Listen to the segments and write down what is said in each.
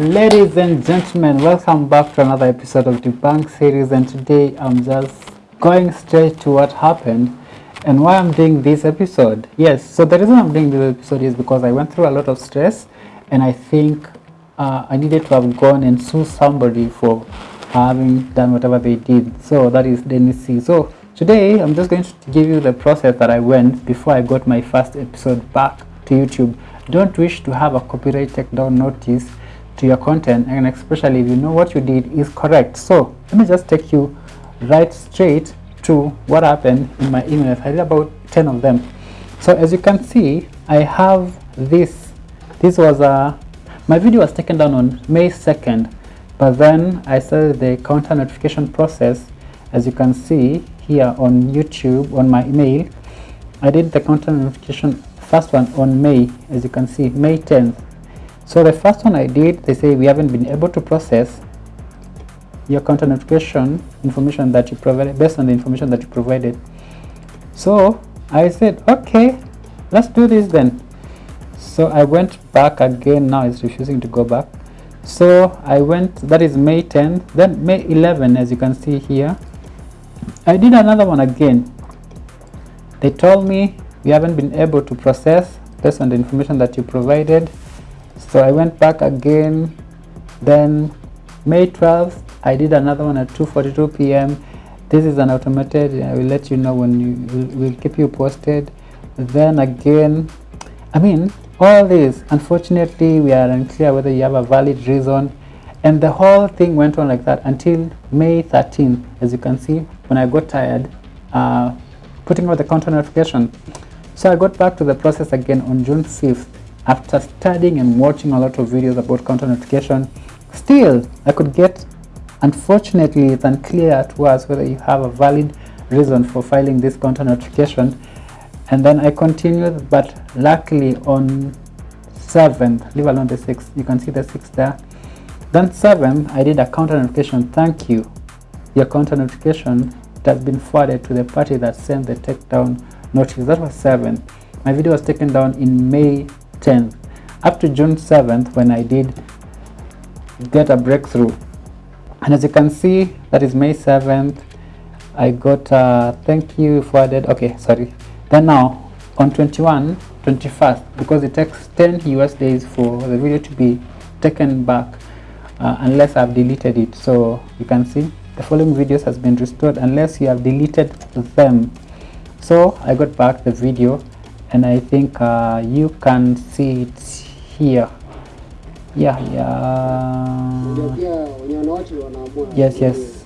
Ladies and gentlemen, welcome back to another episode of Debunk series and today I'm just going straight to what happened and why I'm doing this episode. Yes, so the reason I'm doing this episode is because I went through a lot of stress and I think uh, I needed to have gone and sue somebody for having done whatever they did. So that is Dennis C. So today I'm just going to give you the process that I went before I got my first episode back to YouTube. Don't wish to have a copyright takedown notice to your content and especially if you know what you did is correct. So let me just take you right straight to what happened in my emails i did about 10 of them. So as you can see i have this. This was a my video was taken down on may 2nd but then i started the counter notification process. As you can see here on youtube on my email i did the counter notification first one on may as you can see may 10th so the first one I did, they say we haven't been able to process your counter notification information that you provided based on the information that you provided. So I said, okay, let's do this then. So I went back again, now it's refusing to go back. So I went, that is May 10, then May 11, as you can see here. I did another one again. They told me we haven't been able to process based on the information that you provided so I went back again. Then May 12th I did another one at 2:42 p.m. this is an automated I will let you know when you will keep you posted. Then again I mean all this unfortunately we are unclear whether you have a valid reason. And the whole thing went on like that until May 13th as you can see when I got tired uh, putting out the counter notification. So I got back to the process again on June 5th after studying and watching a lot of videos about counter notification still i could get unfortunately it's unclear to us whether you have a valid reason for filing this counter notification. And then i continued but luckily on 7th leave alone the 6th you can see the 6th there. Then 7th i did a counter notification thank you. Your counter notification has been forwarded to the party that sent the takedown notice. That was 7th my video was taken down in may 10th up to June 7th when I did get a breakthrough. And as you can see that is May 7th I got uh, thank you forwarded okay sorry. Then now on 21 21st because it takes 10 US days for the video to be taken back uh, unless I've deleted it. So you can see the following videos has been restored unless you have deleted them. So I got back the video and I think uh, you can see it here. Yeah yeah. Yes yes.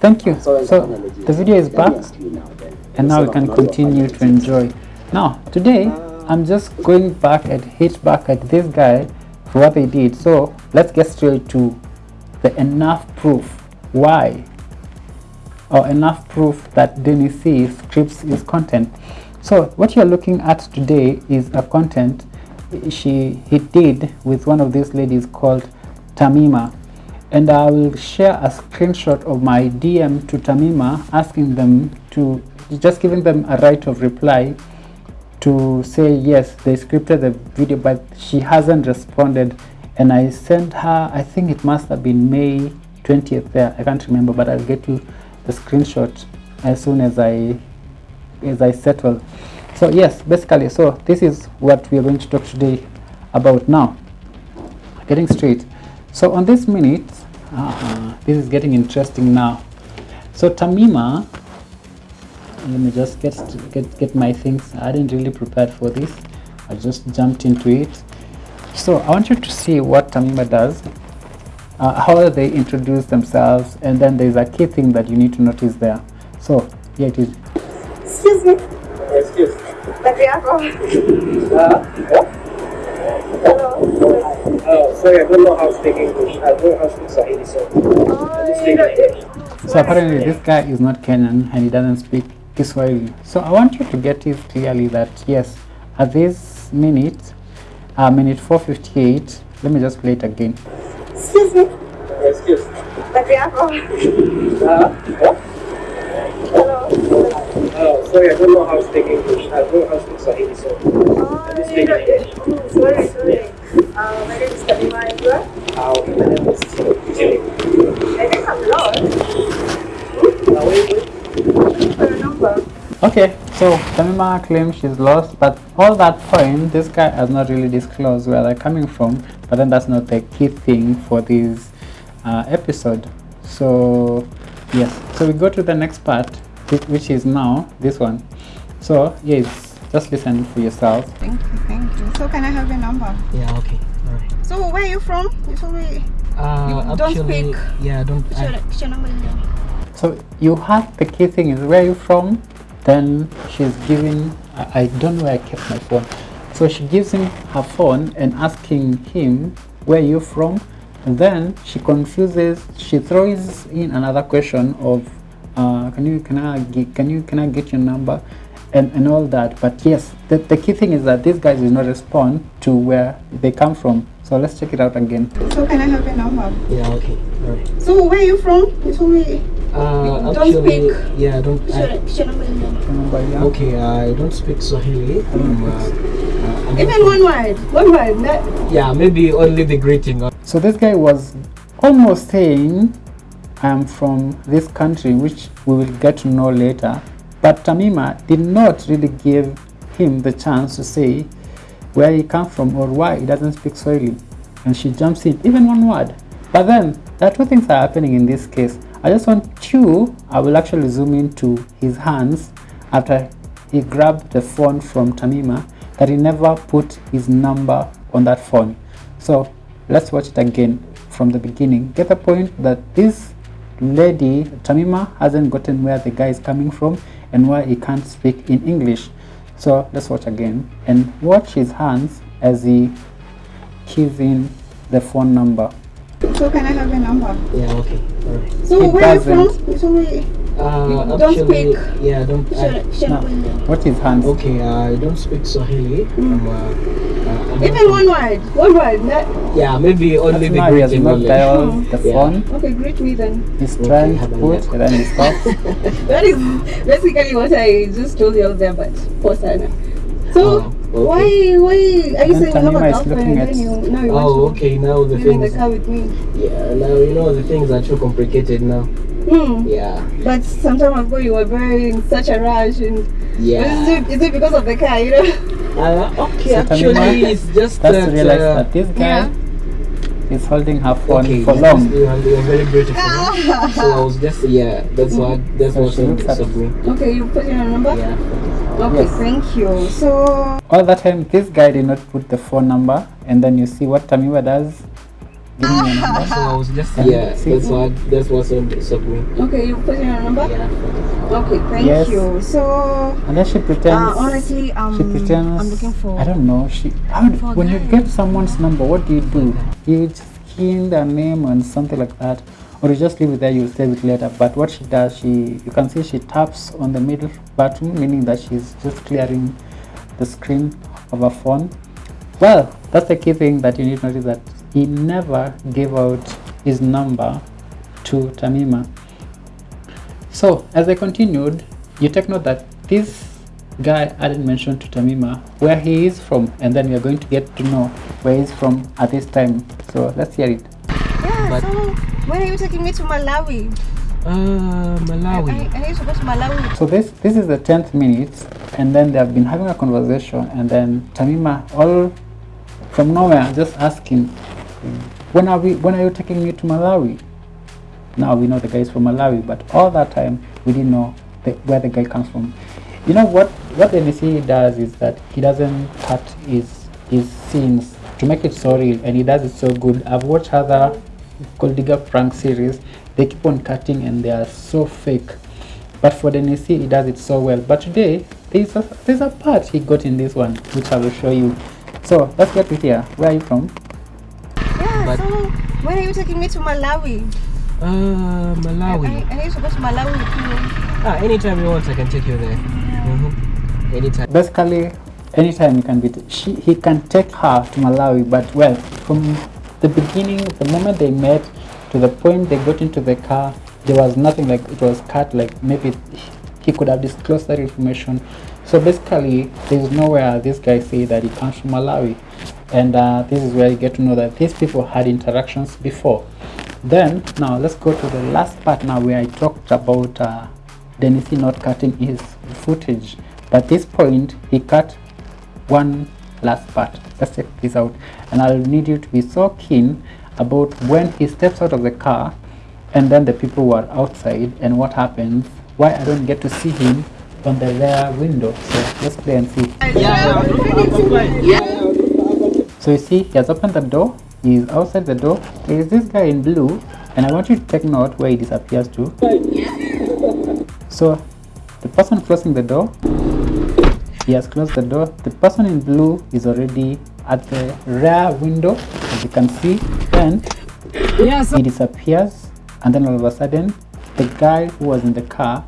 Thank you. So the video is back and now we can continue to enjoy. Now today I'm just going back and hit back at this guy for what they did. So let's get straight to the enough proof why or enough proof that Dennis C scripts his content. So what you're looking at today is a content she he did with one of these ladies called Tamima and I will share a screenshot of my DM to Tamima asking them to just giving them a right of reply to say yes they scripted the video but she hasn't responded and I sent her I think it must have been May 20th there I can't remember but I'll get you the screenshot as soon as I as I settle so yes basically so this is what we are going to talk today about now. Getting straight. So on this minute uh, this is getting interesting now. So Tamima let me just get get get my things. I didn't really prepare for this. I just jumped into it. So I want you to see what Tamima does uh, how they introduce themselves and then there's a key thing that you need to notice there so here it is excuse me Excuse. Peke yako. Uh, Hello. oh, sorry, I don't know how to speak English. I don't know how to speak Swahili, so I just speak English. so apparently this guy is not Kenyan and he doesn't speak Kiswahili so I want you to get it clearly that yes at this minute uh, minute 458 let me just play it again Excuse me. Excuse. Yako. Uh, Hello. oh, sorry, I don't know how to speak English. I don't know how to speak Swahili, so I just speak English. Oh, sorry, sorry. Uh, my name is Kalima Indra. Uh, okay, my name is Jimmy. I think I'm lost. Uh, wait, wait. Looking for a number. Okay, so Tamima claims she's lost, but all that point, this guy has not really disclosed where they're coming from. But then that's not the key thing for this uh, episode. So yes, so we go to the next part, which is now this one. So yes, just listen for yourself. Thank you, thank you. So can I have your number? Yeah, okay. Alright. So where are you from? You told me. Uh, You don't actually, speak- yeah, I don't. What's your, I, what's your number in there? So you have the key thing is where you from. Then she's giving. I, I don't know where I kept my phone. So she gives him her phone and asking him where you from. And then she confuses. She throws in another question of, uh, can you can I get, can you can I get your number, and and all that. But yes, the, the key thing is that these guys will not respond to where they come from. So let's check it out again. So can I have your number? yeah, okay. Alright. So where are you from? You told me. Uh, don't actually, speak- yeah, I don't. I, what's your number in there? Remember, yeah? okay, I don't speak Swahili. Um, uh, uh, I'm Even one word. One word. That, Yeah, maybe only the greeting. So this guy was almost saying, I am from this country, which we will get to know later. But Tamima did not really give him the chance to say where he comes from or why he doesn't speak Swahili. And she jumps in, even one word. But then, there are two things that are happening in this case. I just want you, I will actually zoom into his hands after he grabbed the phone from Tamima, that he never put his number on that phone. So let's watch it again from the beginning. Get the point that this lady, Tamima, hasn't gotten where the guy is coming from and why he can't speak in English. So let's watch again and watch his hands as he keys in the phone number. So can I have your number? Yeah, okay. Alright. So It where are you doesn't. from? You told me. Uh, don't actually, speak- yeah, don't. What's your, I, what's No. number in there? Watch his hands. okay, I don't speak Swahili. Um, uh, uh, Even from- one word. One word. That, Yeah, maybe only That's the now he greeting. not only. dialed the Yeah. phone. okay, greet me then. He's Okay, trying to put and then he stops. That is basically what I just told you out there, but for Sana. So Oh, okay. Why why are you And saying you have a Tamima is girlfriend looking at- then you now you Oh, want okay. Now to the live in the things. car with me? Yeah, now you know the things are too complicated now. Hmm. Yeah, But some time ago you were very in such a rush and yeah. is, it, is it because of the car, you know? Uh, okay, So actually, it's just That's that. to realize uh, that this guy is holding her phone okay, for long. You are, you very beautiful. Ah. so I was just yeah. That's mm. what that's So what she looks at- me. Okay, you put in a number? Yeah. Okay, Yes. thank you. So All that time, this guy did not put the phone number, and then you see what Tamima does. Give me your number. So I was just Can yeah. That's what that's what's of me. okay, you put in a number? Yeah. Okay, thank Yes. you. So And then she pretends. uh, honestly, um, she pretends. I'm looking for I don't know. She. How, for a when you get someone's number, what do you do? You just key in their name and something like that, or you just leave it there. You'll save it later. But what she does, she you can see she taps on the middle button, meaning that she's just clearing the screen of her phone. Well, that's the key thing that you need to notice that he never gave out his number to Tamima. So as I continued, you take note that this guy hadn't mentioned to Tamima where he is from, and then we are going to get to know where he's from at this time. So let's hear it. Yeah, But- so when are you taking me to Malawi? Uh, Malawi. I, I need to go to Malawi. So this this is the tenth minute, and then they have been having a conversation, and then Tamima all from nowhere just asking, when are we? When are you taking me to Malawi? Now we know the guy is from Malawi, but all that time we didn't know the, where the guy comes from. You know what? What the NC does is that he doesn't cut his his scenes to make it so real, and he does it so good. I've watched other Gold Digger prank series. They keep on cutting, and they are so fake. But for the NC, he does it so well. But today, there's a there's a part he got in this one, which I will show you. So let's get to here. Where are you from? Yeah, But- so when are you taking me to Malawi? Uh, I, Malawi. I need to go to Malawi with you. Ah, anytime you want, I can take you there. Mm-hmm. Anytime. basically anytime he can be she he can take her to malawi but well from the beginning the moment they met to the point they got into the car there was nothing like it was cut like maybe he could have disclosed that information so basically there's nowhere this guy say that he comes from malawi and uh, this is where you get to know that these people had interactions before. Then now let's go to the last part now where i talked about uh, not cutting his footage. But this point he cut one last part. Let's check this out. And i'll need you to be so keen about when he steps out of the car and then the people were outside and what happens. Why i don't get to see him on the rear window. So let's play and see so you see, he has opened the door. He is outside the door. There is this guy in blue, and I want you to take note where he disappears to. So, the person closing the door, he has closed the door. The person in blue is already at the rear window, as you can see, and he disappears. And then all of a sudden, the guy who was in the car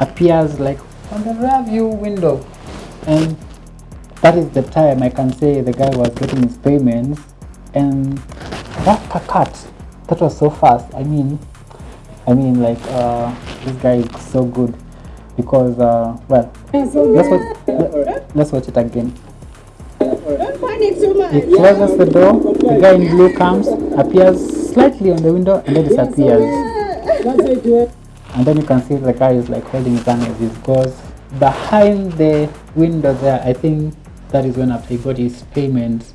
appears like on the rear view window, and that is the time I can say the guy was getting his payments. And that cut that was so fast. I mean I mean like uh, this guy is so good because uh, well let's watch, let, let's watch it again. Don't panic so much. he closes the door the guy in blue comes appears slightly on the window and then disappears. and then you can see the guy is like holding his hand as he goes behind the window there. I think that is when after he got his payments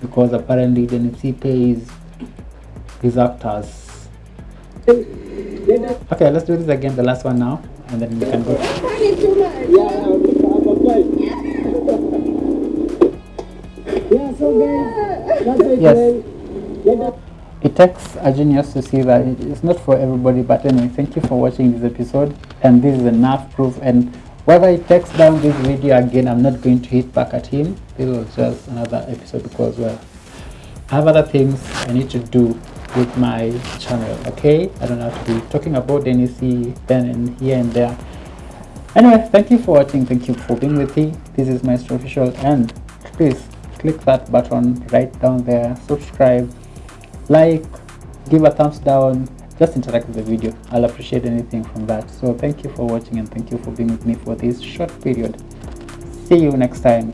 because apparently the nfc pays his actors okay let's do this again the last one now and then we can go. Yes. It takes a genius to see that it's not for everybody but anyway thank you for watching this episode and this is enough proof and whether he takes down this video again i'm not going to hit back at him. This was just another episode because well i have other things i need to do with my channel okay? I don't have to be talking about NEC then and here and there. Anyway thank you for watching. Thank you for being with me. This is maestro official. And please click that button right down there. Subscribe like give a thumbs down just interact with the video. I'll appreciate anything from that. So thank you for watching and thank you for being with me for this short period. See you next time